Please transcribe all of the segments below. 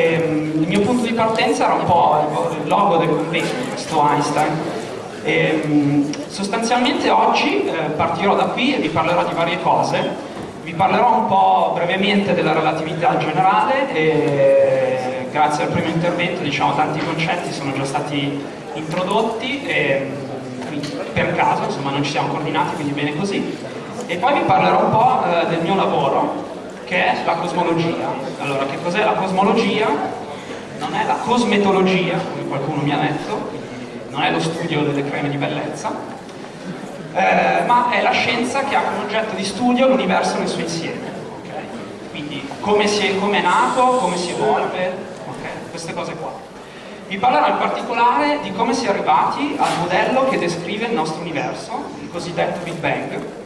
ehm, il mio punto di partenza era un po' il logo del convegno, questo Einstein. E, ehm, sostanzialmente oggi eh, partirò da qui e vi parlerò di varie cose. Vi parlerò un po' brevemente della relatività generale e grazie al primo intervento diciamo tanti concetti sono già stati introdotti e, per caso, insomma non ci siamo coordinati quindi bene così. E poi vi parlerò un po' eh, del mio lavoro che è la cosmologia. Allora, che cos'è la cosmologia? Non è la cosmetologia, come qualcuno mi ha detto, non è lo studio delle creme di bellezza, eh, ma è la scienza che ha come oggetto di studio l'universo nel suo insieme. Okay? Quindi come, è, come è nato, come si evolve, okay? queste cose qua. Vi parlerò in particolare di come si è arrivati al modello che descrive il nostro universo, il cosiddetto Big Bang,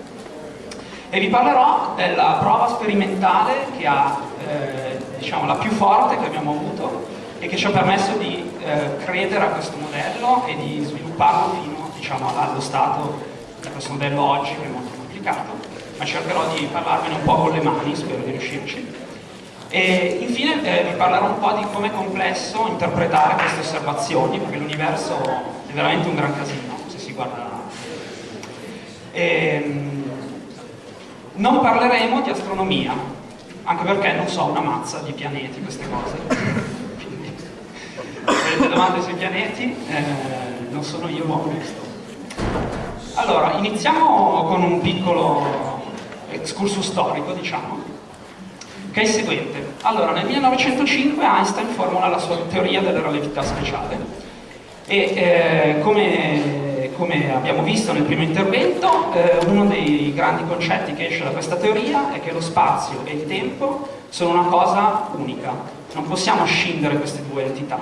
e vi parlerò della prova sperimentale che ha, eh, diciamo, la più forte che abbiamo avuto e che ci ha permesso di eh, credere a questo modello e di svilupparlo fino diciamo, allo stato di questo modello oggi che è molto complicato, ma cercherò di parlarvene un po' con le mani, spero di riuscirci. E infine eh, vi parlerò un po' di come è complesso interpretare queste osservazioni, perché l'universo è veramente un gran casino, se si guarda. E, ehm, non parleremo di astronomia, anche perché non so una mazza di pianeti, queste cose. Se avete domande sui pianeti, eh, non sono io ma questo. Allora, iniziamo con un piccolo excursus storico, diciamo, che è il seguente. Allora, nel 1905 Einstein formula la sua teoria della relatività speciale e eh, come come abbiamo visto nel primo intervento, eh, uno dei grandi concetti che esce da questa teoria è che lo spazio e il tempo sono una cosa unica, non possiamo scindere queste due entità.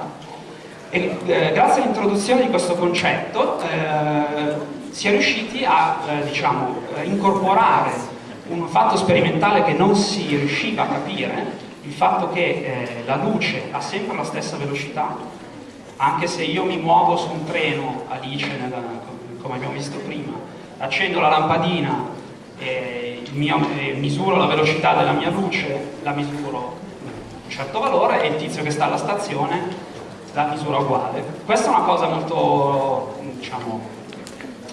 E, eh, grazie all'introduzione di questo concetto eh, si è riusciti a eh, diciamo, incorporare un fatto sperimentale che non si riusciva a capire, il fatto che eh, la luce ha sempre la stessa velocità, anche se io mi muovo su un treno, Alice, nella, come abbiamo visto prima, accendo la lampadina e, mio, e misuro la velocità della mia luce, la misuro un certo valore e il tizio che sta alla stazione la misura uguale. Questa è una cosa molto, diciamo,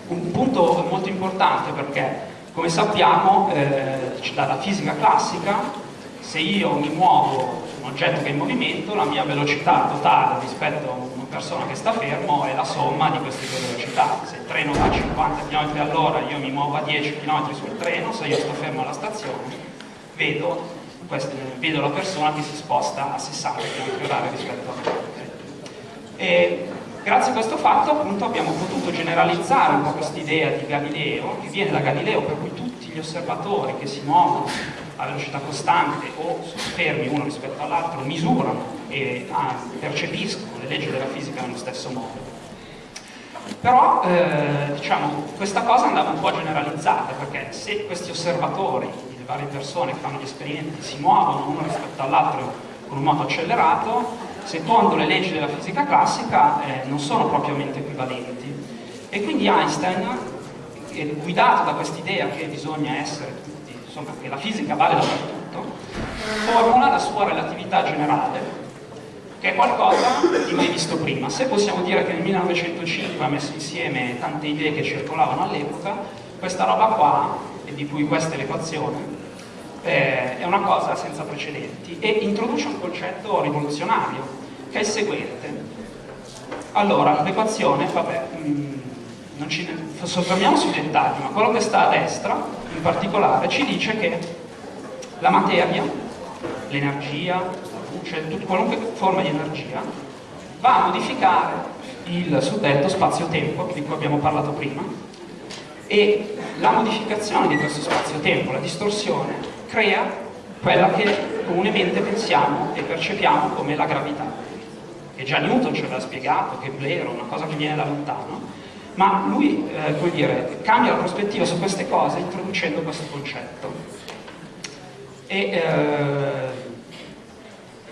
un punto molto importante perché, come sappiamo, eh, dalla fisica classica, se io mi muovo su un oggetto che è in movimento, la mia velocità totale rispetto a persona che sta fermo è la somma di queste due velocità. Se il treno va a 50 km all'ora, io mi muovo a 10 km sul treno, se io sto fermo alla stazione, vedo, queste, vedo la persona che si sposta a 60 km h rispetto a me. E grazie a questo fatto appunto abbiamo potuto generalizzare un po' questa idea di Galileo, che viene da Galileo, per cui tutti gli osservatori che si muovono a velocità costante o fermi uno rispetto all'altro misurano e ah, percepiscono le leggi della fisica nello stesso modo. Però eh, diciamo, questa cosa andava un po' generalizzata perché se questi osservatori, le varie persone che fanno gli esperimenti, si muovono uno rispetto all'altro con un modo accelerato, secondo le leggi della fisica classica eh, non sono propriamente equivalenti. E quindi Einstein, guidato da quest'idea che bisogna essere insomma che la fisica vale dappertutto, formula la sua relatività generale che è qualcosa di mai visto prima. Se possiamo dire che nel 1905 ha messo insieme tante idee che circolavano all'epoca, questa roba qua, e di cui questa è l'equazione, eh, è una cosa senza precedenti e introduce un concetto rivoluzionario, che è il seguente. Allora, l'equazione, vabbè, mm, non ci soffermiamo sui dettagli, ma quello che sta a destra, in particolare, ci dice che la materia, l'energia, cioè qualunque forma di energia, va a modificare il suddetto spazio-tempo di cui abbiamo parlato prima e la modificazione di questo spazio-tempo, la distorsione, crea quella che comunemente pensiamo e percepiamo come la gravità, che già Newton ce l'ha spiegato, che Blair una cosa che viene da lontano, ma lui eh, dire, cambia la prospettiva su queste cose introducendo questo concetto. E, eh,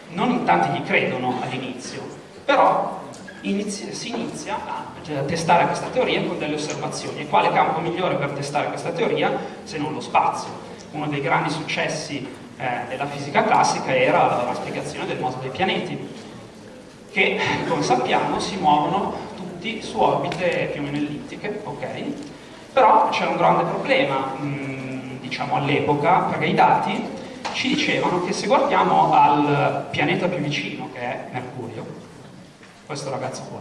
non in tanti gli credono all'inizio, però inizia, si inizia a, testare questa teoria con delle osservazioni. E quale campo migliore per testare questa teoria se non lo spazio? Uno dei grandi successi eh, della fisica classica era la spiegazione del moto dei pianeti, che come sappiamo si muovono tutti su orbite più o meno ellittiche, ok? Però c'era un grande problema, mh, mm, diciamo all'epoca, perché i dati ci dicevano che se guardiamo al pianeta più vicino, che è Mercurio, questo ragazzo qua,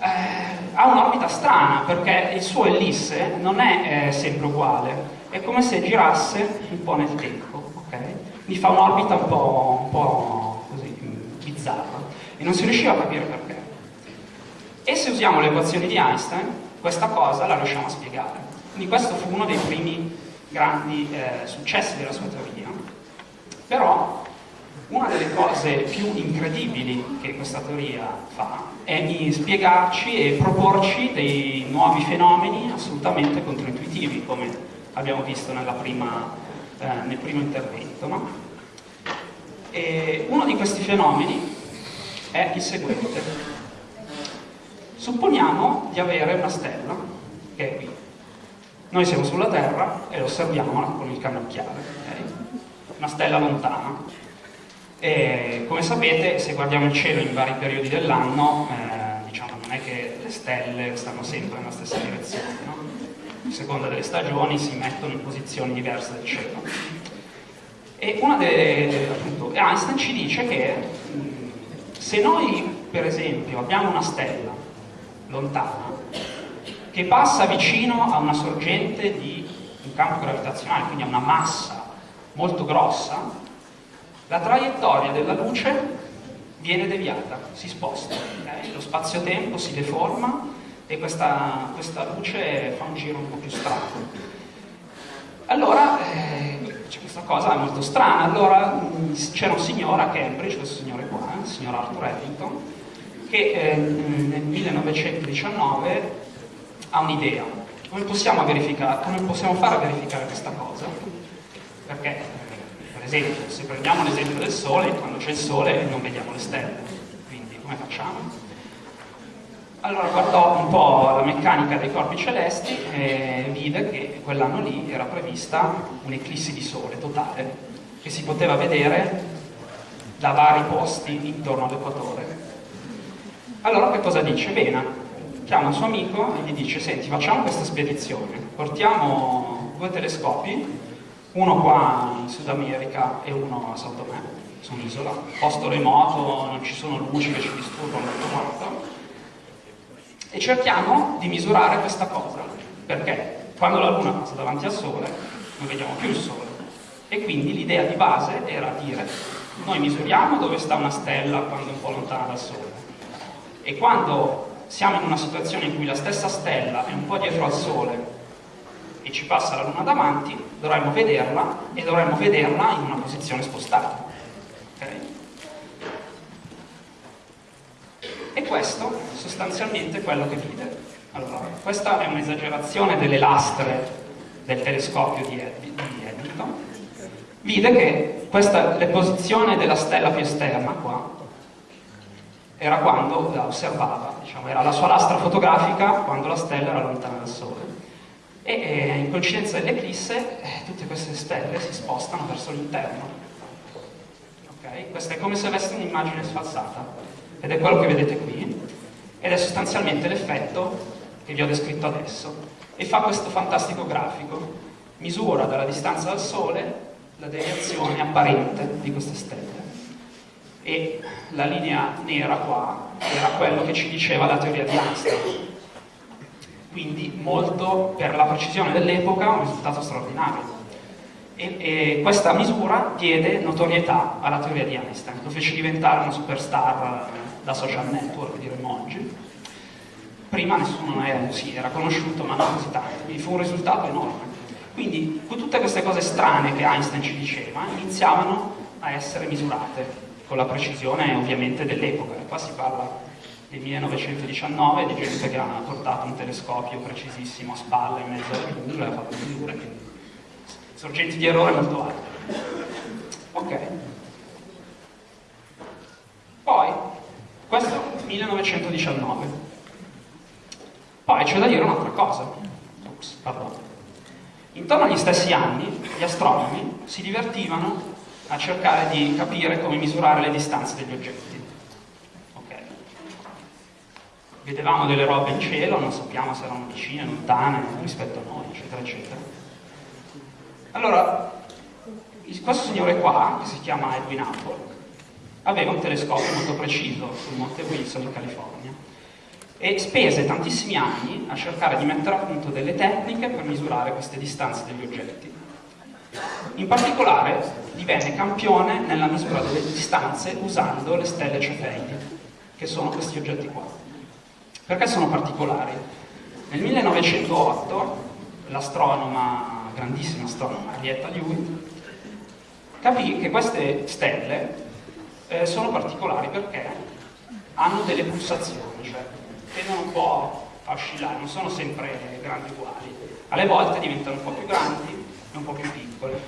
eh, ha un'orbita strana perché il suo ellisse non è eh, sempre uguale, è come se girasse un po' nel tempo, ok? Quindi fa un'orbita un po', un po' così bizzarra e non si riusciva a capire perché. E se usiamo le equazioni di Einstein, questa cosa la riusciamo a spiegare. Quindi questo fu uno dei primi grandi eh, successi della sua teoria. Però una delle cose più incredibili che questa teoria fa è di spiegarci e proporci dei nuovi fenomeni assolutamente controintuitivi, come abbiamo visto prima, eh, nel primo intervento. No? uno di questi fenomeni è il seguente. Supponiamo di avere una stella, che è qui, noi siamo sulla Terra e osserviamola con il cannocchiale, okay? una stella lontana. E come sapete, se guardiamo il cielo in vari periodi dell'anno, eh, diciamo, non è che le stelle stanno sempre nella stessa direzione, no? a seconda delle stagioni si mettono in posizioni diverse del cielo. E delle, appunto, Einstein ci dice che se noi, per esempio, abbiamo una stella lontana, che passa vicino a una sorgente di un campo gravitazionale, quindi a una massa molto grossa, la traiettoria della luce viene deviata, si sposta, okay? lo spazio-tempo si deforma e questa, questa, luce fa un giro un po' più strano. Allora, eh, questa cosa è molto strana, allora c'era un signore a Cambridge, questo signore qua, il signor Arthur Eddington, che eh, nel 1919 ha un'idea. Come come possiamo fare a verificare questa cosa? Perché, per esempio, se prendiamo l'esempio del Sole, quando c'è il Sole non vediamo le stelle. Quindi come facciamo? Allora guardò un po' la meccanica dei corpi celesti e vide che quell'anno lì era prevista un'eclissi di Sole totale, che si poteva vedere da vari posti intorno all'equatore. Allora che cosa dice? Bene, chiama un suo amico e gli dice senti facciamo questa spedizione, portiamo due telescopi, uno qua in Sud America e uno a Sao Tomé, su un'isola, posto remoto, non ci sono luci che ci disturbano tutto quanto, e cerchiamo di misurare questa cosa, perché quando la Luna passa davanti al Sole non vediamo più il Sole, e quindi l'idea di base era dire noi misuriamo dove sta una stella quando è un po' lontana dal Sole, e quando siamo in una situazione in cui la stessa stella è un po' dietro al Sole e ci passa la Luna davanti, dovremmo vederla e dovremmo vederla in una posizione spostata. Okay? E questo sostanzialmente è quello che vide. Allora, questa è un'esagerazione delle lastre del telescopio di, Eddington. Vide che questa, la posizione della stella più esterna qua era quando la osservava, diciamo, era la sua lastra fotografica quando la stella era lontana dal Sole. E eh, in coincidenza dell'eclisse eh, tutte queste stelle si spostano verso l'interno. Okay? Questa è come se avesse un'immagine sfalsata, ed è quello che vedete qui, ed è sostanzialmente l'effetto che vi ho descritto adesso, e fa questo fantastico grafico, misura dalla distanza dal Sole la deviazione apparente di queste stelle e la linea nera qua era quello che ci diceva la teoria di Einstein. Quindi molto, per la precisione dell'epoca, un risultato straordinario. E, e, questa misura diede notorietà alla teoria di Einstein, lo fece diventare una superstar da social network, diremmo oggi. Prima nessuno era, sì, era conosciuto, ma non così tanto, quindi fu un risultato enorme. Quindi tutte queste cose strane che Einstein ci diceva iniziavano a essere misurate con la precisione ovviamente dell'epoca. Qua si parla del 1919, di gente che ha portato un telescopio precisissimo a spalla in mezzo alla giungla e ha fatto misure, quindi sorgenti di errore molto alte. Ok. Poi, questo è 1919. Poi c'è da dire un'altra cosa. Ups, pardon. Intorno agli stessi anni, gli astronomi si divertivano a cercare di capire come misurare le distanze degli oggetti. Okay. Vedevamo delle robe in cielo, non sappiamo se erano vicine, lontane rispetto a noi, eccetera, eccetera. Allora, questo signore qua, che si chiama Edwin Apple, aveva un telescopio molto preciso sul Monte Wilson in California e spese tantissimi anni a cercare di mettere a punto delle tecniche per misurare queste distanze degli oggetti. In particolare divenne campione nella misura delle distanze usando le stelle cefeidi, che sono questi oggetti qua. Perché sono particolari? Nel 1908 l'astronoma, grandissima astronoma Henrietta Leavitt, capì che queste stelle eh, sono particolari perché hanno delle pulsazioni, cioè tendono un po' a oscillare, non sono sempre grandi uguali. Alle volte diventano un po' più grandi e un po' più piccole,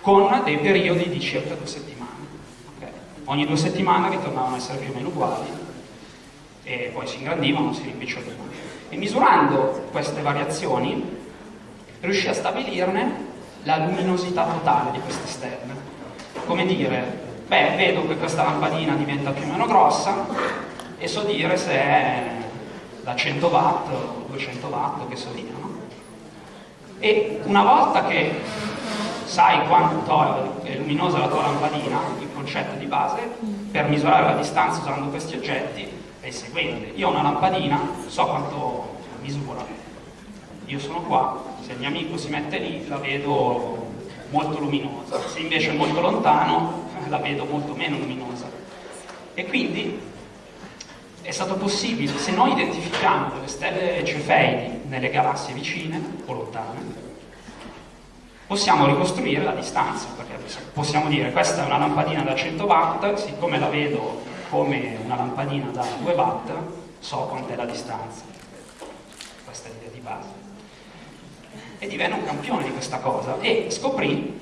con dei periodi di circa due settimane. Okay. Ogni due settimane ritornavano a essere più o meno uguali e poi si ingrandivano, si rimpicciolivano. E misurando queste variazioni riuscì a stabilirne la luminosità totale di queste stelle. Come dire, beh, vedo che questa lampadina diventa più o meno grossa e so dire se è da 100 watt o 200 watt, che so dire, no? E una volta che sai quanto è luminosa la tua lampadina, il concetto di base, per misurare la distanza usando questi oggetti è il seguente. Io ho una lampadina, so quanto misura. Io sono qua, se il mio amico si mette lì la vedo molto luminosa, se invece è molto lontano la vedo molto meno luminosa. E quindi è stato possibile, se noi identifichiamo delle stelle cefeidi nelle galassie vicine o lontane, possiamo ricostruire la distanza, perché possiamo dire questa è una lampadina da 100 watt, siccome la vedo come una lampadina da 2 watt, so quant'è la distanza. Questa è l'idea di base. E divenne un campione di questa cosa e scoprì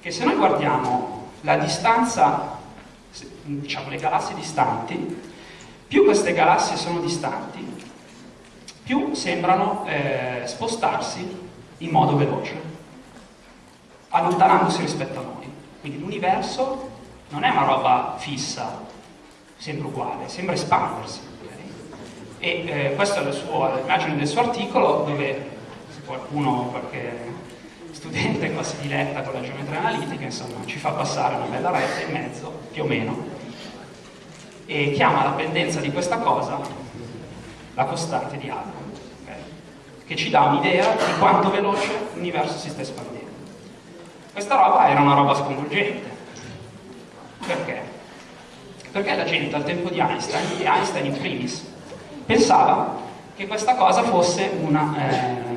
che se noi guardiamo la distanza, diciamo le galassie distanti, più queste galassie sono distanti, più sembrano eh, spostarsi in modo veloce, allontanandosi rispetto a noi. Quindi l'universo non è una roba fissa, sempre uguale, sembra espandersi. Okay? E eh, questa è l'immagine del suo articolo dove se qualcuno, qualche studente qua si diletta con la geometria analitica, insomma, ci fa passare una bella retta in mezzo, più o meno, e chiama la pendenza di questa cosa la costante di Hubble, okay? che ci dà un'idea di quanto veloce l'universo si sta espandendo. Questa roba era una roba sconvolgente. Perché? Perché la gente al tempo di Einstein, e Einstein in primis, pensava che questa cosa fosse una... Eh,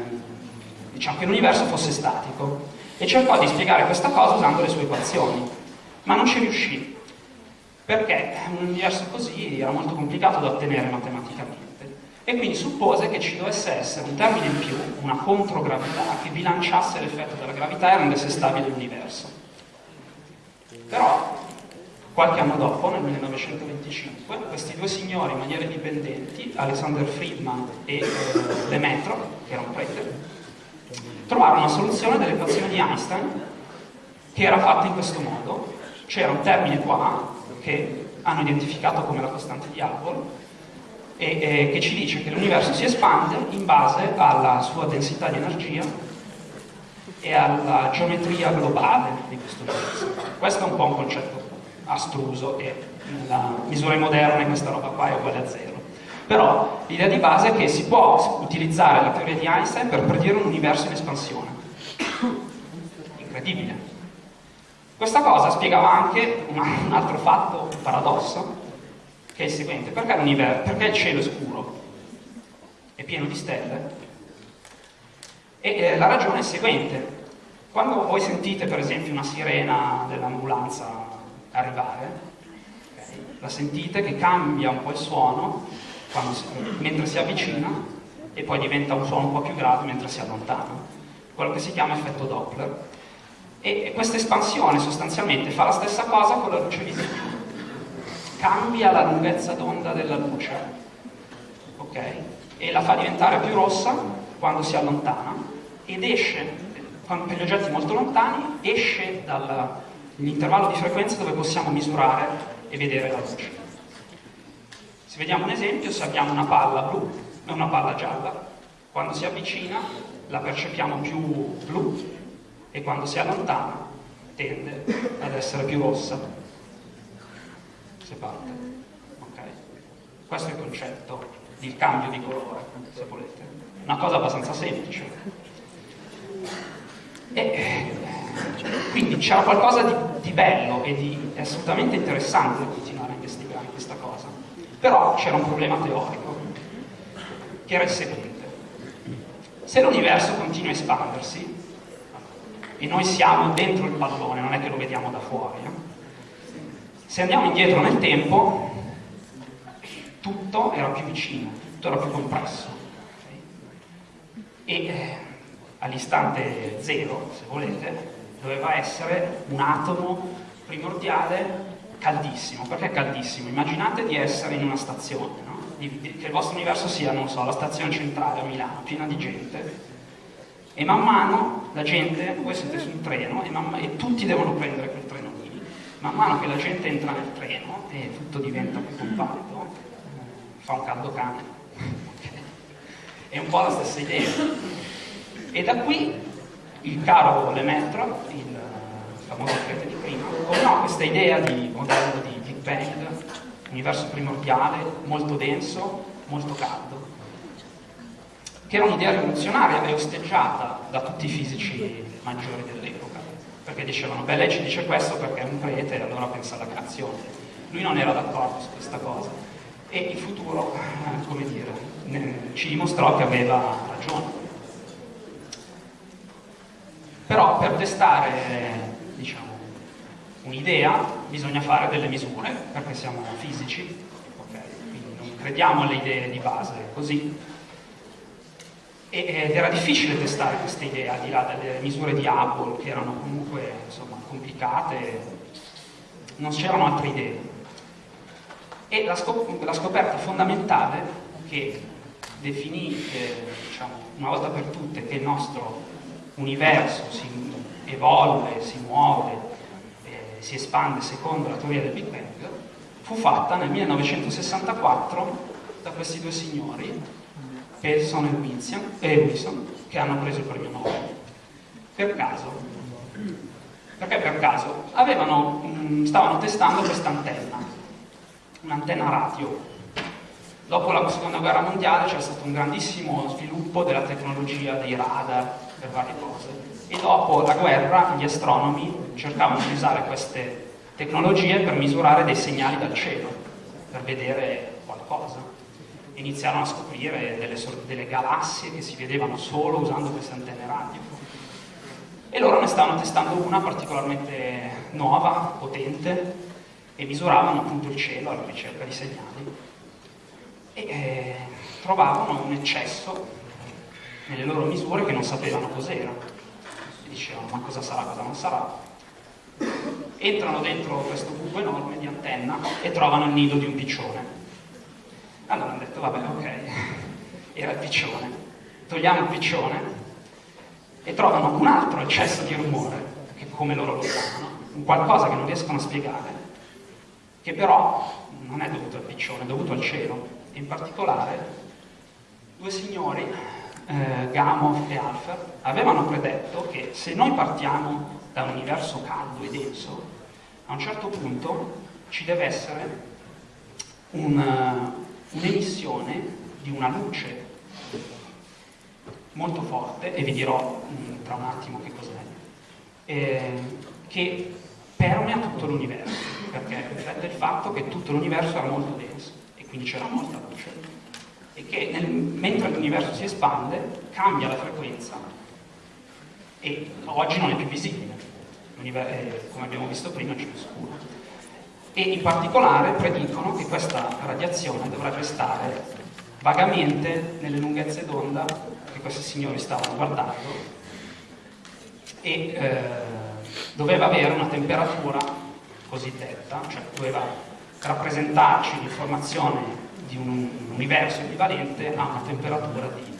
diciamo che l'universo fosse statico e cercò di spiegare questa cosa usando le sue equazioni, ma non ci riuscì, perché un universo così era molto complicato da ottenere matematicamente e quindi suppose che ci dovesse essere un termine in più, una controgravità, che bilanciasse l'effetto della gravità e rendesse stabile l'universo. Però, qualche anno dopo, nel 1925, questi due signori in maniera indipendenti, Alexander Friedman e eh, Lemaitre, che era un prete, trovare una soluzione dell'equazione di Einstein che era fatta in questo modo. C'era un termine qua che hanno identificato come la costante di Hubble e, e che ci dice che l'universo si espande in base alla sua densità di energia e alla geometria globale di questo universo. Questo è un po' un concetto astruso e nelle misure moderne questa roba qua è uguale a zero. Però l'idea di base è che si può utilizzare la teoria di Einstein per predire un universo in espansione. Incredibile. Questa cosa spiegava anche un altro fatto, un paradosso, che è il seguente. Perché, perché il cielo è scuro? È pieno di stelle? E eh, la ragione è il seguente. Quando voi sentite per esempio una sirena dell'ambulanza arrivare, la sentite che cambia un po' il suono si, mentre si avvicina e poi diventa un suono un po' più grave mentre si allontana, quello che si chiama effetto Doppler. E questa espansione sostanzialmente fa la stessa cosa con la luce visibile, cambia la lunghezza d'onda della luce, ok? E la fa diventare più rossa quando si allontana ed esce, per gli oggetti molto lontani esce dall'intervallo di frequenza dove possiamo misurare e vedere la luce. Se vediamo un esempio, se abbiamo una palla blu e una palla gialla, quando si avvicina la percepiamo più blu e quando si allontana tende ad essere più rossa se parte. Okay. Questo è il concetto di cambio di colore, se volete. Una cosa abbastanza semplice. E, quindi c'era qualcosa di, di, bello e di assolutamente interessante da continuare a investigare questa cosa. Però c'era un problema teorico, che era il seguente. Se l'universo continua a espandersi, e noi siamo dentro il pallone, non è che lo vediamo da fuori. Eh? Se andiamo indietro nel tempo, tutto era più vicino, tutto era più compresso. E eh, all'istante zero, se volete, doveva essere un atomo primordiale caldissimo. Perché caldissimo? Immaginate di essere in una stazione, no? di, di, che il vostro universo sia, non so, la stazione centrale a Milano, piena di gente, e man mano la gente, voi siete su un treno e, man, e, tutti devono prendere quel treno lì, man mano che la gente entra nel treno e tutto diventa più compatto, eh, fa un caldo cane. È un po' la stessa idea. E da qui il caro Lemaitre, il famoso prete di prima, ordinò questa idea di modello di Big Bang, universo primordiale, molto denso, molto caldo che era un'idea rivoluzionaria e osteggiata da tutti i fisici maggiori dell'epoca, perché dicevano, beh lei ci dice questo perché è un prete e allora pensa alla creazione. Lui non era d'accordo su questa cosa e il futuro, eh, come dire, ci dimostrò che aveva ragione. Però per testare, diciamo, un'idea bisogna fare delle misure, perché siamo fisici, okay? quindi non crediamo alle idee di base così, ed era difficile testare questa idea, al di là delle misure di Apple, che erano comunque insomma, complicate, non c'erano altre idee. E la, scop la scoperta fondamentale che definì, eh, diciamo, una volta per tutte, che il nostro universo si evolve, si muove, eh, si espande secondo la teoria del Big Bang, fu fatta nel 1964 da questi due signori, Pearson e Wilson, che hanno preso il premio Nobel. Per caso. Perché per caso? Avevano, mh, stavano testando questa antenna, un'antenna radio. Dopo la seconda guerra mondiale c'è stato un grandissimo sviluppo della tecnologia dei radar per varie cose e dopo la guerra gli astronomi cercavano di usare queste tecnologie per misurare dei segnali dal cielo, per vedere qualcosa iniziarono a scoprire delle, delle galassie che si vedevano solo usando queste antenne radio. E loro ne stavano testando una particolarmente nuova, potente, e misuravano appunto il cielo alla ricerca di segnali. E eh, trovavano un eccesso nelle loro misure che non sapevano cos'era. E dicevano, ma cosa sarà, cosa non sarà? Entrano dentro questo buco enorme di antenna e trovano il nido di un piccione allora hanno detto, vabbè, ok, era il piccione. Togliamo il piccione e trovano un altro eccesso di rumore, che come loro lo chiamano, un qualcosa che non riescono a spiegare, che però non è dovuto al piccione, è dovuto al cielo. E in particolare due signori, eh, Gamow e Alfer, avevano predetto che se noi partiamo da un universo caldo e denso, a un certo punto ci deve essere un, un'emissione di una luce molto forte, e vi dirò mm, tra un attimo che cos'è, eh, che permea tutto l'universo, perché riflette il fatto che tutto l'universo era molto denso e quindi c'era molta luce. E che nel, mentre l'universo si espande cambia la frequenza e oggi non è più visibile, eh, come abbiamo visto prima c'è scuro e in particolare predicono che questa radiazione dovrebbe stare vagamente nelle lunghezze d'onda che questi signori stavano guardando e eh, doveva avere una temperatura cosiddetta, cioè doveva rappresentarci l'informazione di un universo equivalente a una temperatura di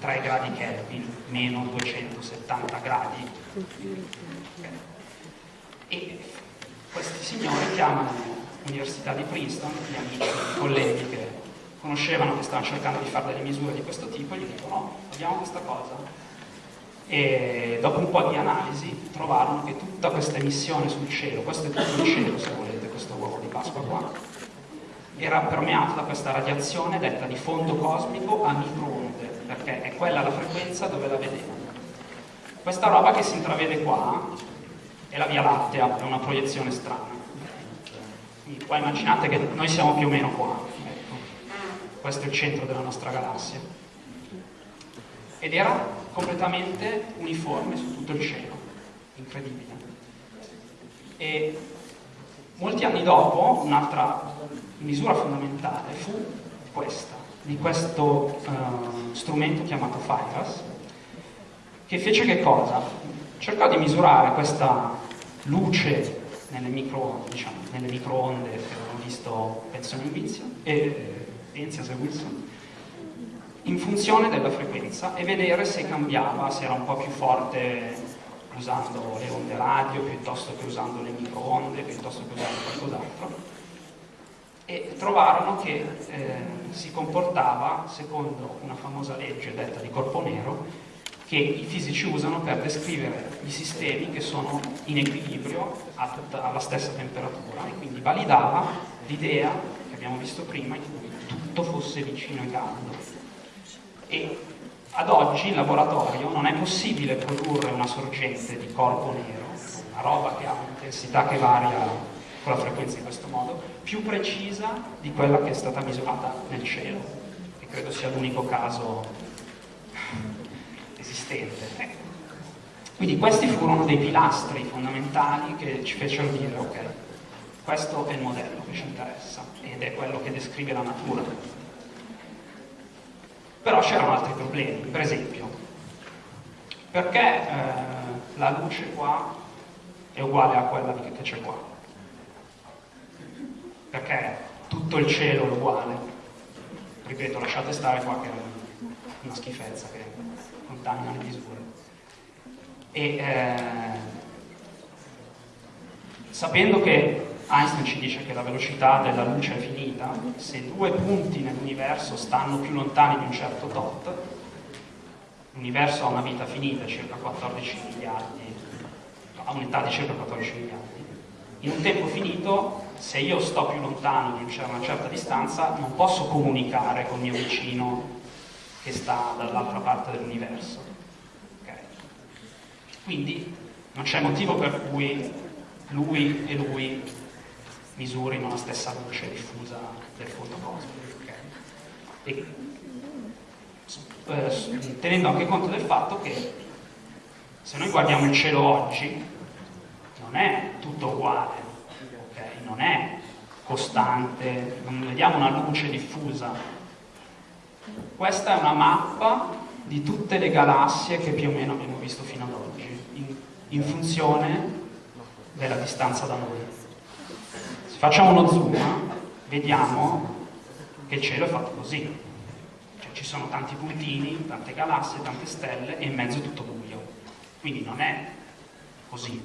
3 gradi Kelvin, meno 270 gradi. E questi signori chiamano l'Università di Princeton, gli amici, i colleghi che conoscevano che stavano cercando di fare delle misure di questo tipo, gli dicono no, abbiamo questa cosa. E dopo un po' di analisi trovarono che tutta questa emissione sul cielo, questo è tutto il cielo se volete, questo uovo di Pasqua qua, era permeato da questa radiazione detta di fondo cosmico a microonde, perché è quella la frequenza dove la vedete. Questa roba che si intravede qua è la Via Lattea, è una proiezione strana. Quindi qua immaginate che noi siamo più o meno qua, ecco. questo è il centro della nostra galassia. Ed era completamente uniforme su tutto il cielo, incredibile. E molti anni dopo, un'altra misura fondamentale fu questa, di questo uh, strumento chiamato FIRAS, che fece che cosa? Cercò di misurare questa luce nelle microonde, diciamo, nelle microonde che abbiamo visto Benson e Penzias e Wilson, in funzione della frequenza e vedere se cambiava, se era un po' più forte usando le onde radio piuttosto che usando le microonde, piuttosto che usando qualcos'altro e trovarono che eh, si comportava secondo una famosa legge detta di corpo nero che i fisici usano per descrivere i sistemi che sono in equilibrio tutta, alla stessa temperatura e quindi validava l'idea che abbiamo visto prima in cui tutto fosse vicino e caldo. E ad oggi in laboratorio non è possibile produrre una sorgente di corpo nero, una roba che ha un'intensità che varia con la frequenza in questo modo, più precisa di quella che è stata misurata nel cielo, che credo sia l'unico caso esistente. Quindi questi furono dei pilastri fondamentali che ci fecero dire, ok, questo è il modello che ci interessa ed è quello che descrive la natura. Però c'erano altri problemi, per esempio, perché eh, la luce qua è uguale a quella che c'è qua? perché tutto il cielo è uguale. Ripeto, lasciate stare qua che è una schifezza che contamina le misure. E eh, sapendo che Einstein ci dice che la velocità della luce è finita, se due punti nell'universo stanno più lontani di un certo tot, l'universo ha una vita finita, circa 14 miliardi, ha un'età di circa 14 miliardi. In un tempo finito se io sto più lontano di una certa distanza non posso comunicare con il mio vicino che sta dall'altra parte dell'universo. Okay. Quindi non c'è motivo per cui lui e lui misurino la stessa luce diffusa del fondo cosmico. Okay. Eh, tenendo anche conto del fatto che se noi guardiamo il cielo oggi non è tutto uguale non è costante, non vediamo una luce diffusa. Questa è una mappa di tutte le galassie che più o meno abbiamo visto fino ad oggi, in, in funzione della distanza da noi. Se facciamo uno zoom, vediamo che il cielo è fatto così. Cioè, ci sono tanti puntini, tante galassie, tante stelle e in mezzo tutto buio. Quindi non è così.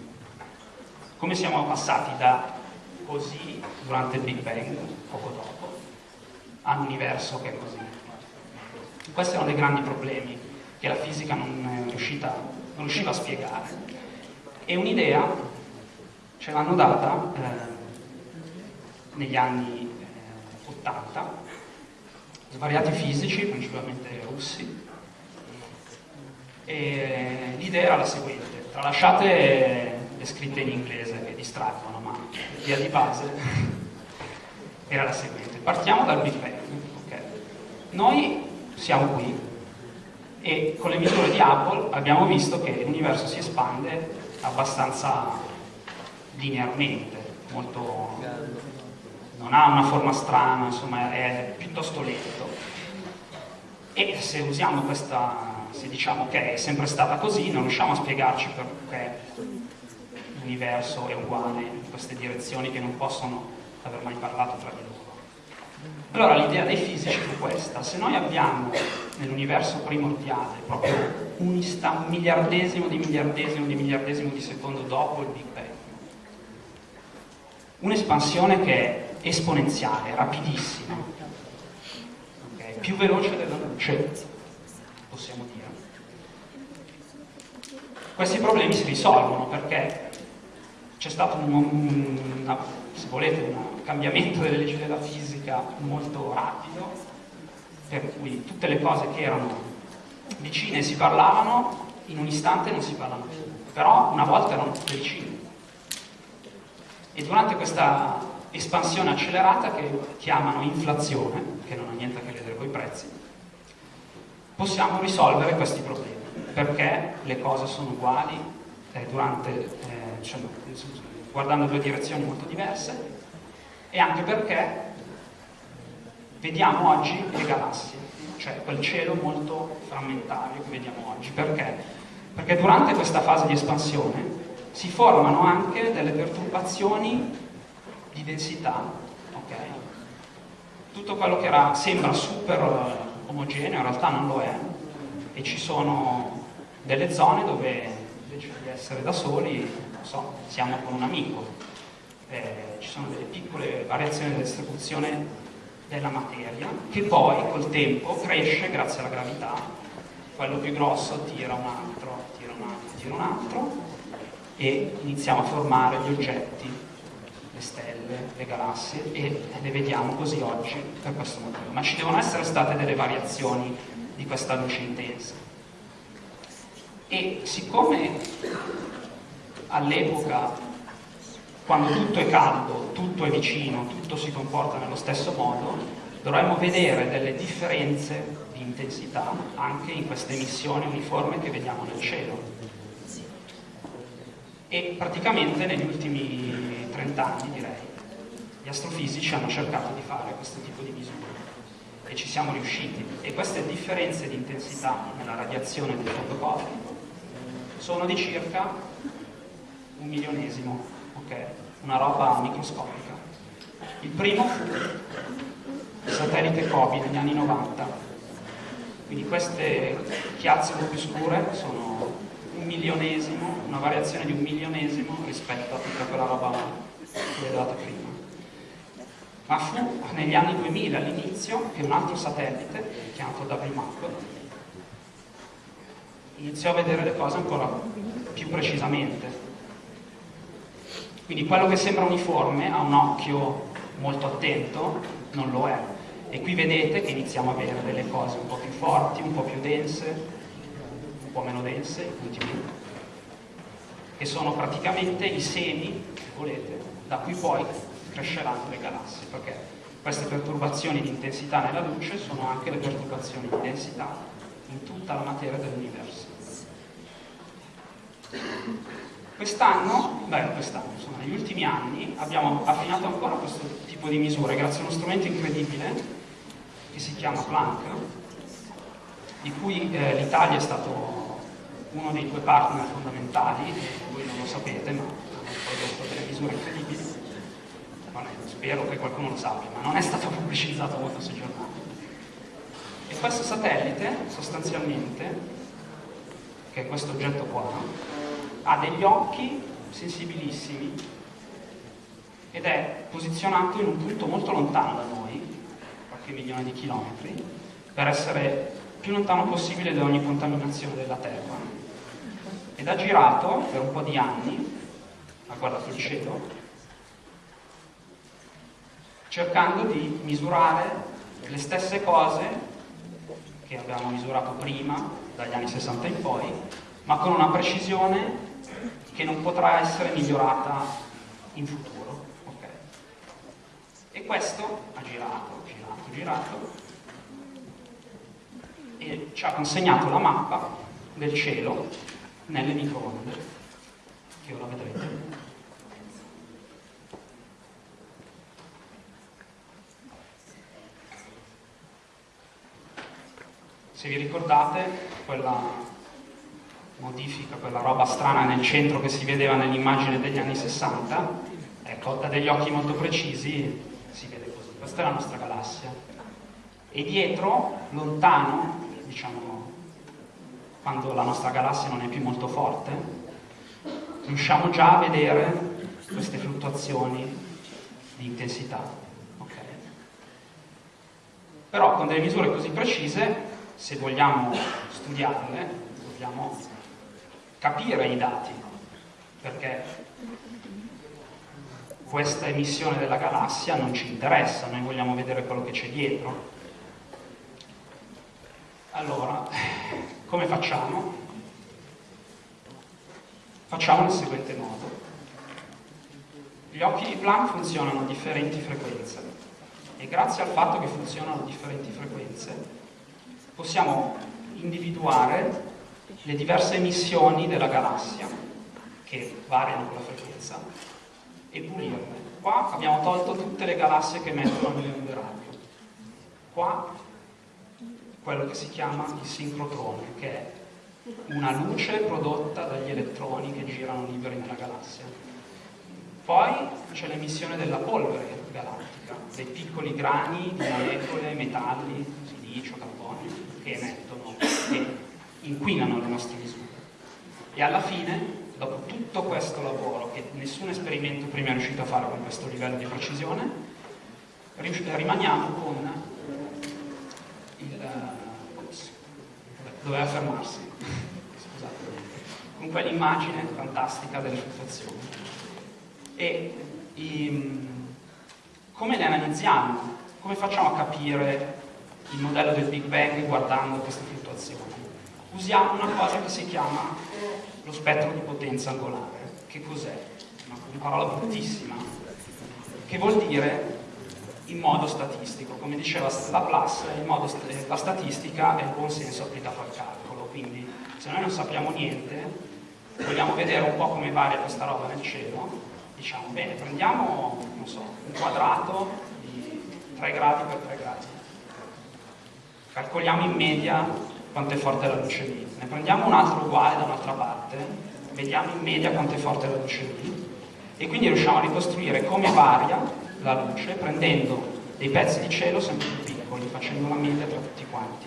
Come siamo passati da così durante il Big Bang, poco dopo, all'universo che è così. Questi erano dei grandi problemi che la fisica non, riuscita, non riusciva a spiegare. E un'idea ce l'hanno data eh, negli anni eh, 80 svariati fisici, principalmente russi, e l'idea era la seguente, tralasciate le scritte in inglese che distraggono, ma l'idea di base era la seguente. Partiamo dal Big Bang. Okay. Noi siamo qui e con le misure di Hubble abbiamo visto che l'universo si espande abbastanza linearmente, molto... non ha una forma strana, insomma è piuttosto lento. E se usiamo questa, se diciamo che è sempre stata così, non riusciamo a spiegarci perché l'universo è uguale in queste direzioni che non possono aver mai parlato tra di loro. Allora l'idea dei fisici fu questa, se noi abbiamo nell'universo primordiale proprio un, miliardesimo di miliardesimo di miliardesimo di secondo dopo il Big Bang, un'espansione che è esponenziale, rapidissima, okay? più veloce della luce, possiamo dire. Questi problemi si risolvono perché c'è stato un, una, se volete, un cambiamento delle leggi della fisica molto rapido, per cui tutte le cose che erano vicine si parlavano, in un istante non si parlano più, però una volta erano vicine. E durante questa espansione accelerata che chiamano inflazione, che non ha niente a che vedere con i prezzi, possiamo risolvere questi problemi, perché le cose sono uguali eh, durante, eh, cioè, guardando due direzioni molto diverse, e anche perché vediamo oggi le galassie, cioè quel cielo molto frammentario che vediamo oggi. Perché? Perché durante questa fase di espansione si formano anche delle perturbazioni di densità, okay? Tutto quello che era, sembra super eh, omogeneo in realtà non lo è e ci sono delle zone dove invece di essere da soli, non so, siamo con un amico, eh, ci sono delle piccole variazioni della distribuzione della materia che poi col tempo cresce grazie alla gravità, quello più grosso tira un altro, tira un altro, tira un altro e iniziamo a formare gli oggetti, le stelle, le galassie e le vediamo così oggi per questo motivo. Ma ci devono essere state delle variazioni di questa luce intensa. E siccome all'epoca, quando tutto è caldo, tutto è vicino, tutto si comporta nello stesso modo, dovremmo vedere delle differenze di intensità anche in queste emissioni uniformi che vediamo nel cielo. E praticamente negli ultimi 30 anni direi gli astrofisici hanno cercato di fare questo tipo di misure e ci siamo riusciti. E queste differenze di intensità nella radiazione del fotocosmico sono di circa un milionesimo, ok? Una roba microscopica. Il primo fu il satellite COBE negli anni 90, quindi queste chiazze un po' più scure sono un milionesimo, una variazione di un milionesimo rispetto a tutta quella roba che vedevate prima. Ma fu negli anni 2000 all'inizio che un altro satellite, chiamato WMAP, iniziò a vedere le cose ancora più precisamente. Quindi quello che sembra uniforme a un occhio molto attento non lo è. E qui vedete che iniziamo a vedere delle cose un po' più forti, un po' più dense, po' meno dense, ultimamente, che sono praticamente i semi, se volete, da cui poi cresceranno le galassie, perché queste perturbazioni di intensità nella luce sono anche le perturbazioni di densità in tutta la materia dell'universo. Quest'anno, beh quest'anno, insomma, negli ultimi anni abbiamo affinato ancora questo tipo di misure grazie a uno strumento incredibile che si chiama Planck, di cui eh, l'Italia è stato uno dei due partner fondamentali, voi non lo sapete, ma hanno prodotto delle misure incredibili, spero che qualcuno lo sappia, ma non è stato pubblicizzato molto sui giornali. E questo satellite, sostanzialmente, che è questo oggetto qua, ha degli occhi sensibilissimi ed è posizionato in un punto molto lontano da noi, qualche milione di chilometri, per essere più lontano possibile da ogni contaminazione della Terra. Ed ha girato per un po' di anni, ha guardato il cielo, cercando di misurare le stesse cose che avevamo misurato prima, dagli anni 60 in poi, ma con una precisione che non potrà essere migliorata in futuro. Okay. E questo ha girato, girato, girato e ci ha consegnato la mappa del cielo nelle microonde, che ora vedrete. Se vi ricordate, quella modifica, quella roba strana nel centro che si vedeva nell'immagine degli anni 60, ecco, da degli occhi molto precisi si vede così. Questa è la nostra galassia. E dietro, lontano, diciamo, quando la nostra galassia non è più molto forte, riusciamo già a vedere queste fluttuazioni di intensità. Okay. Però con delle misure così precise, se vogliamo studiarle, dobbiamo capire i dati, perché questa emissione della galassia non ci interessa, noi vogliamo vedere quello che c'è dietro. Allora, come facciamo? Facciamo nel seguente modo. Gli occhi di Planck funzionano a differenti frequenze e grazie al fatto che funzionano a differenti frequenze possiamo individuare le diverse emissioni della galassia che variano con la frequenza e pulirle. Qua abbiamo tolto tutte le galassie che emettono le onde radio. Qua quello che si chiama il sincrotrone, che è una luce prodotta dagli elettroni che girano liberi nella galassia. Poi c'è l'emissione della polvere galattica, dei piccoli grani di molecole, metalli, silicio, carbonio, che emettono, che inquinano le nostre misure. E alla fine dopo tutto questo lavoro che nessun esperimento prima è riuscito a fare con questo livello di precisione, rimaniamo con il... Ops, doveva fermarsi, scusate, con quell'immagine fantastica delle fluttuazioni. E i, come le analizziamo? Come facciamo a capire il modello del Big Bang guardando queste fluttuazioni? Usiamo una cosa che si chiama lo spettro di potenza angolare. Che cos'è? Una parola bruttissima, che vuol dire in modo statistico. Come diceva Laplace, st la statistica è il buon senso applicato al calcolo, quindi se noi non sappiamo niente, vogliamo vedere un po' come varia questa roba nel cielo, diciamo, bene, prendiamo, so, un quadrato di 3 gradi per 3 gradi, calcoliamo in media quanto è forte la luce lì. Ne prendiamo un altro uguale da un'altra parte, vediamo in media quanto è forte la luce lì e quindi riusciamo a ricostruire come varia la luce prendendo dei pezzi di cielo sempre più piccoli, facendo la media tra tutti quanti.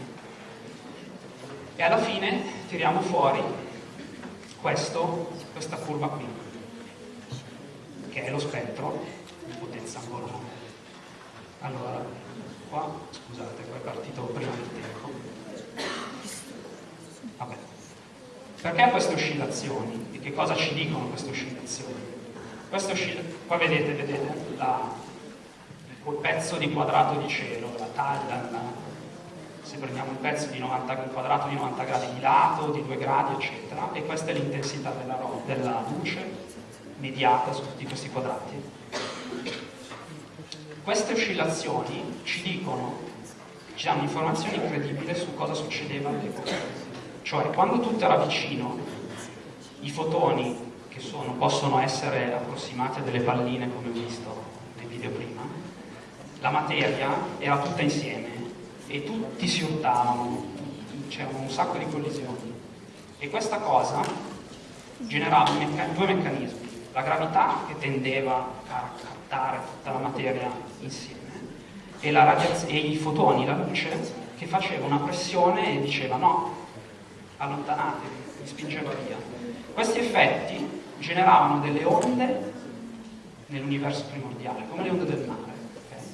E alla fine tiriamo fuori questo, questa curva qui, che è lo spettro di potenza angolare. Allora, qua, scusate, qua è partito prima del tempo. Vabbè. Perché queste oscillazioni? Di che cosa ci dicono queste oscillazioni? Queste oscillazioni, qua vedete, vedete la, il pezzo di quadrato di cielo, la taglia, la, se prendiamo un pezzo di 90, un quadrato di 90 gradi di lato, di 2 gradi, eccetera, e questa è l'intensità della, della luce mediata su tutti questi quadrati. Queste oscillazioni ci dicono, ci danno informazioni incredibili su cosa succedeva all'epoca cioè, quando tutto era vicino, i fotoni, che sono, possono essere approssimati a delle palline, come ho visto nel video prima, la materia era tutta insieme e tutti si urtavano, c'erano un sacco di collisioni. E questa cosa generava due meccanismi. La gravità che tendeva a captare tutta la materia insieme e, e i fotoni, la luce, che faceva una pressione e diceva no, allontanatevi, vi spingeva via. Questi effetti generavano delle onde nell'universo primordiale, come le onde del mare. Okay?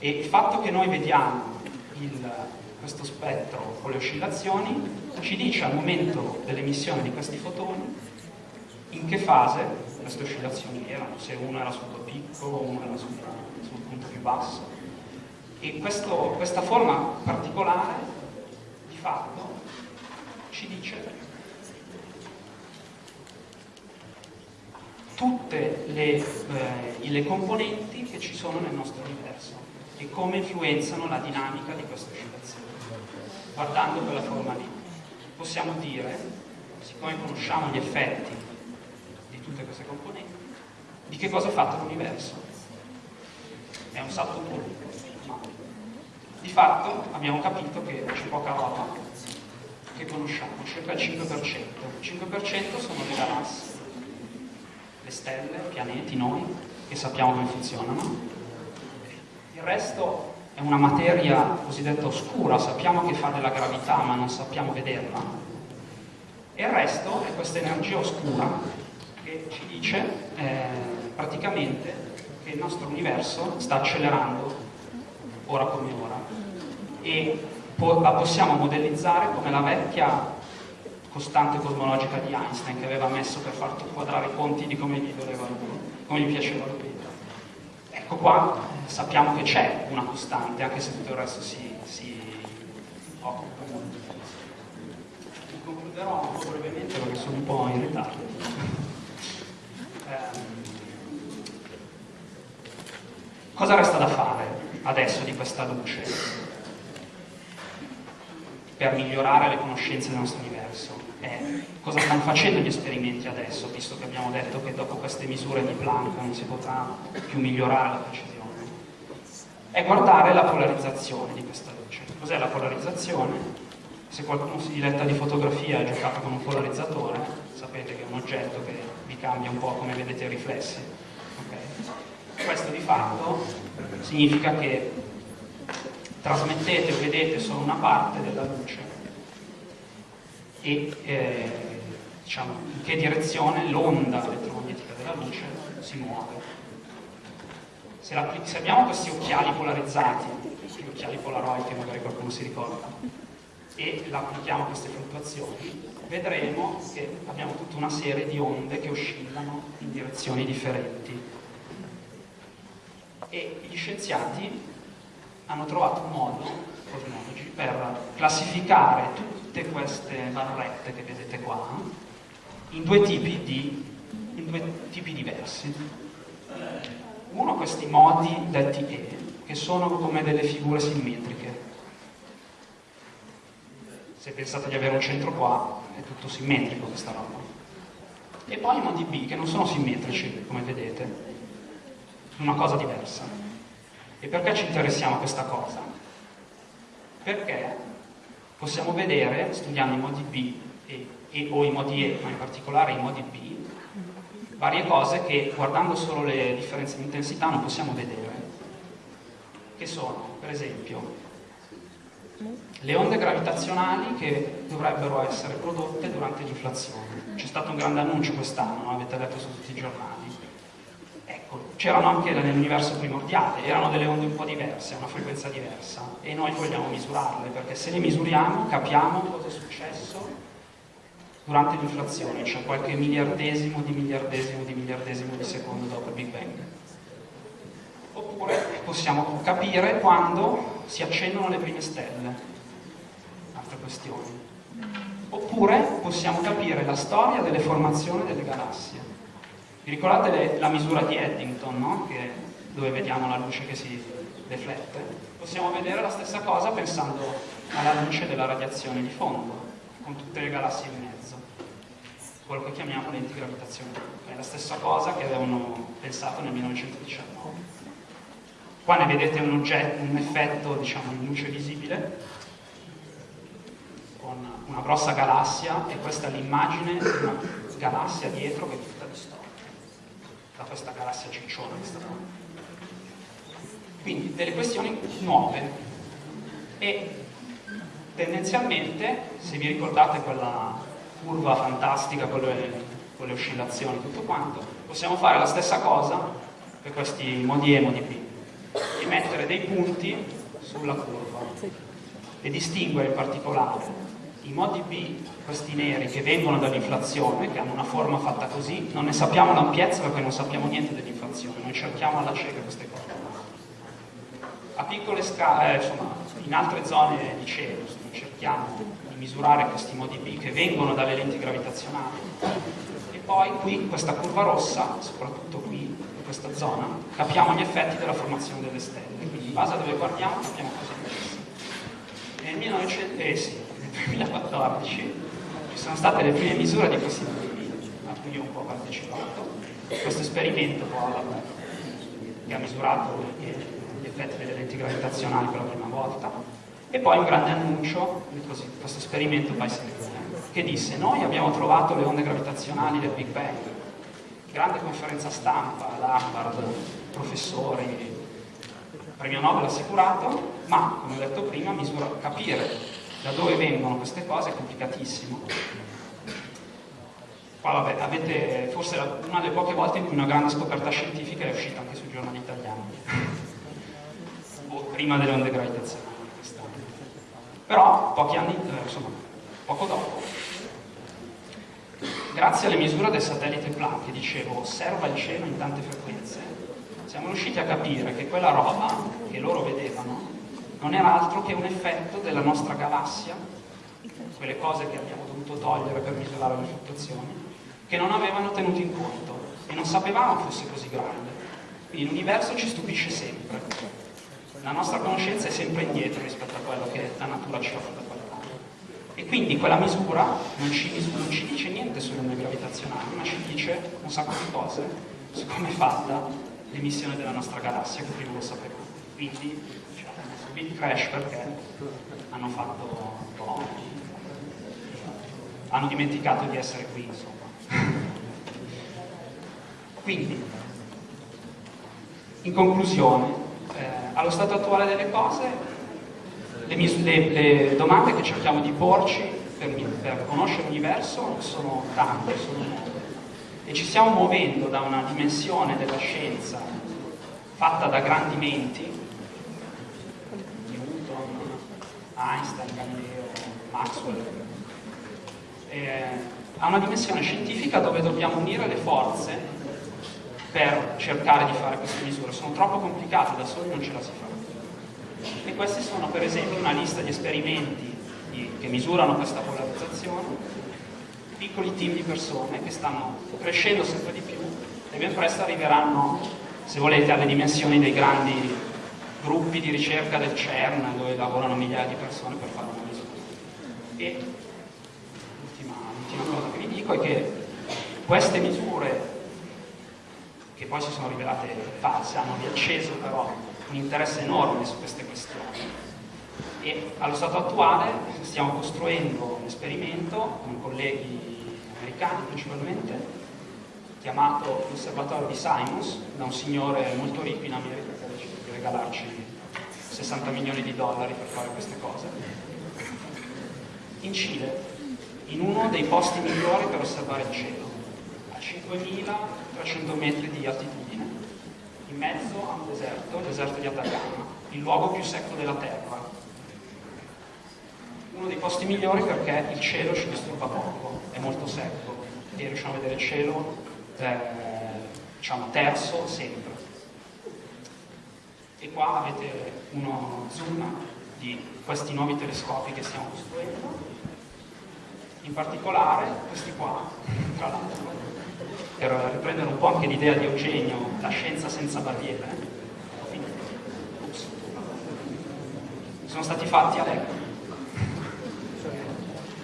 E il fatto che noi vediamo il, questo spettro con le oscillazioni ci dice al momento dell'emissione di questi fotoni in che fase queste oscillazioni erano, se uno era sul suo picco o uno era sul, sul punto più basso. E questo, questa forma particolare, di fatto, ci dice tutte le, eh, le componenti che ci sono nel nostro universo e come influenzano la dinamica di questa oscillazione. Guardando quella forma lì, possiamo dire, siccome conosciamo gli effetti tutte queste componenti, di che cosa è fatto l'universo. È un salto ma di fatto abbiamo capito che c'è poca roba che conosciamo, circa il 5%. Il 5% sono le galassie, le stelle, i pianeti, noi, che sappiamo come funzionano, il resto è una materia cosiddetta oscura, sappiamo che fa della gravità ma non sappiamo vederla. E il resto è questa energia oscura che ci dice eh, praticamente che il nostro universo sta accelerando ora come ora e po la possiamo modellizzare come la vecchia costante cosmologica di Einstein che aveva messo per far quadrare i conti di come gli, voleva, come gli piaceva lui. Ecco qua eh, sappiamo che c'è una costante, anche se tutto il resto si, si occupa molto. Concluderò po' brevemente perché sono un po' in ritardo. Cosa resta da fare adesso di questa luce? per migliorare le conoscenze del nostro universo. Eh, cosa stanno facendo gli esperimenti adesso, visto che abbiamo detto che dopo queste misure di Planck non si potrà più migliorare la precisione? È guardare la polarizzazione di questa luce. Cos'è la polarizzazione? Se qualcuno si diletta di fotografia e ha giocato con un polarizzatore, sapete che è un oggetto che vi cambia un po' come vedete i riflessi. Okay? Questo di fatto significa che trasmettete o vedete solo una parte della luce e eh, diciamo, in che direzione l'onda elettromagnetica della luce si muove. Se, se, abbiamo questi occhiali polarizzati, gli occhiali polaroid che magari qualcuno si ricorda, e applichiamo queste fluttuazioni, vedremo che abbiamo tutta una serie di onde che oscillano in direzioni differenti. E gli scienziati hanno trovato un modo, cosmologi, per classificare tutte queste barrette che vedete qua in due tipi, di, in due tipi diversi. Uno questi modi detti E, che sono come delle figure simmetriche. Se pensate di avere un centro qua, è tutto simmetrico questa roba. E poi i modi B, che non sono simmetrici, come vedete, una cosa diversa. E perché ci interessiamo a questa cosa? Perché possiamo vedere, studiando i modi B e, e, o i modi E, ma in particolare i modi B, varie cose che guardando solo le differenze di intensità non possiamo vedere, che sono, per esempio, le onde gravitazionali che dovrebbero essere prodotte durante l'inflazione. C'è stato un grande annuncio quest'anno, avete letto su tutti i giornali c'erano anche nell'universo primordiale, erano delle onde un po' diverse, una frequenza diversa e noi vogliamo misurarle perché se le misuriamo capiamo cosa è successo durante l'inflazione, cioè qualche miliardesimo di miliardesimo di miliardesimo di secondo dopo il Big Bang. Oppure possiamo capire quando si accendono le prime stelle, altre questioni. Oppure possiamo capire la storia delle formazioni delle galassie vi ricordate le, la misura di Eddington, no? che, dove vediamo la luce che si deflette? Possiamo vedere la stessa cosa pensando alla luce della radiazione di fondo, con tutte le galassie in mezzo, quello che chiamiamo lenti gravitazionali. È la stessa cosa che avevano pensato nel 1919. Qua ne vedete un, oggetto, un effetto diciamo, in luce visibile, con una grossa galassia, e questa è l'immagine di una galassia dietro che è tutta distorta da questa galassia cicciona che sta qua. Quindi delle questioni nuove e tendenzialmente, se vi ricordate quella curva fantastica con le, con le oscillazioni tutto quanto, possiamo fare la stessa cosa per questi modi E e modi B e mettere dei punti sulla curva e distinguere in particolare i modi B, questi neri che vengono dall'inflazione, che hanno una forma fatta così, non ne sappiamo l'ampiezza perché non sappiamo niente dell'inflazione, noi cerchiamo alla cieca queste cose. A piccole scale, eh, insomma, in altre zone di cielo, cerchiamo di misurare questi modi B che vengono dalle lenti gravitazionali. E poi qui, questa curva rossa, soprattutto qui, questa zona, capiamo gli effetti della formazione delle stelle. Quindi in base a dove guardiamo capiamo cosa è Nel 1900, eh sì, 2014 ci sono state le prime misure di questi modelli a cui io un po' ho partecipato. Questo esperimento che ha misurato gli effetti delle lenti gravitazionali per la prima volta e poi un grande annuncio di questo esperimento Bicentennial che disse noi abbiamo trovato le onde gravitazionali del Big Bang grande conferenza stampa, l'Harvard, professori premio Nobel assicurato, ma come ho detto prima, misura, capire da dove vengono queste cose è complicatissimo. Qua vabbè, avete forse una delle poche volte in cui una grande scoperta scientifica è uscita anche sui giornali italiani, o prima delle onde gravitazionali. Però pochi anni, eh, insomma, poco dopo, grazie alle misure del satellite Planck, che dicevo osserva il cielo in tante frequenze, siamo riusciti a capire che quella roba che loro vedevano non era altro che un effetto della nostra galassia, quelle cose che abbiamo dovuto togliere per misurare le fluttuazioni, che non avevano tenuto in conto e non sapevamo fosse così grande. Quindi l'universo ci stupisce sempre. La nostra conoscenza è sempre indietro rispetto a quello che la natura ci quella parte. E quindi quella misura non ci, non ci dice niente sulle onde gravitazionali, ma ci dice un sacco di cose su come è fatta l'emissione della nostra galassia, che prima lo sapevamo. Quindi diciamo, bit crash perché hanno fatto un po'... hanno dimenticato di essere qui, insomma. Quindi, in conclusione, eh, allo stato attuale delle cose, le, le, le, domande che cerchiamo di porci per, per conoscere l'universo sono tante, sono molte, e ci stiamo muovendo da una dimensione della scienza fatta da grandi menti, Newton, Einstein, Galileo, Maxwell, eh, a una dimensione scientifica dove dobbiamo unire le forze per cercare di fare queste misure. Sono troppo complicate, da soli non ce la si fa. E questi sono per esempio una lista di esperimenti di, che misurano questa polarizzazione, piccoli team di persone che stanno crescendo sempre di più e ben presto arriveranno, se volete, alle dimensioni dei grandi gruppi di ricerca del CERN dove lavorano migliaia di persone per fare una misura. E l'ultima cosa che vi dico è che queste misure che poi si sono rivelate false, hanno riacceso però un interesse enorme su queste questioni. E allo stato attuale stiamo costruendo un esperimento con colleghi americani principalmente, chiamato l'osservatorio di Simons, da un signore molto ricco in America che ha deciso di regalarci 60 milioni di dollari per fare queste cose, in Cile, in uno dei posti migliori per osservare il cielo 5.300 metri di altitudine, in mezzo a un deserto, il deserto di Atacama, il luogo più secco della Terra. Uno dei posti migliori perché il cielo ci disturba poco, è molto secco e riusciamo a vedere il cielo eh, diciamo terzo sempre. E qua avete uno zoom di questi nuovi telescopi che stiamo costruendo, in particolare questi qua, tra l'altro, per riprendere un po' anche l'idea di Eugenio, la scienza senza barriere, sono stati fatti a Lecco.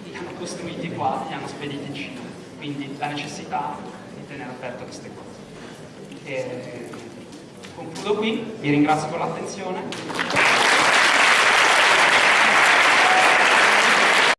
Li hanno costruiti qua, li hanno spediti in Cina. Quindi la necessità di tenere aperto queste cose. E concludo qui, vi ringrazio per l'attenzione.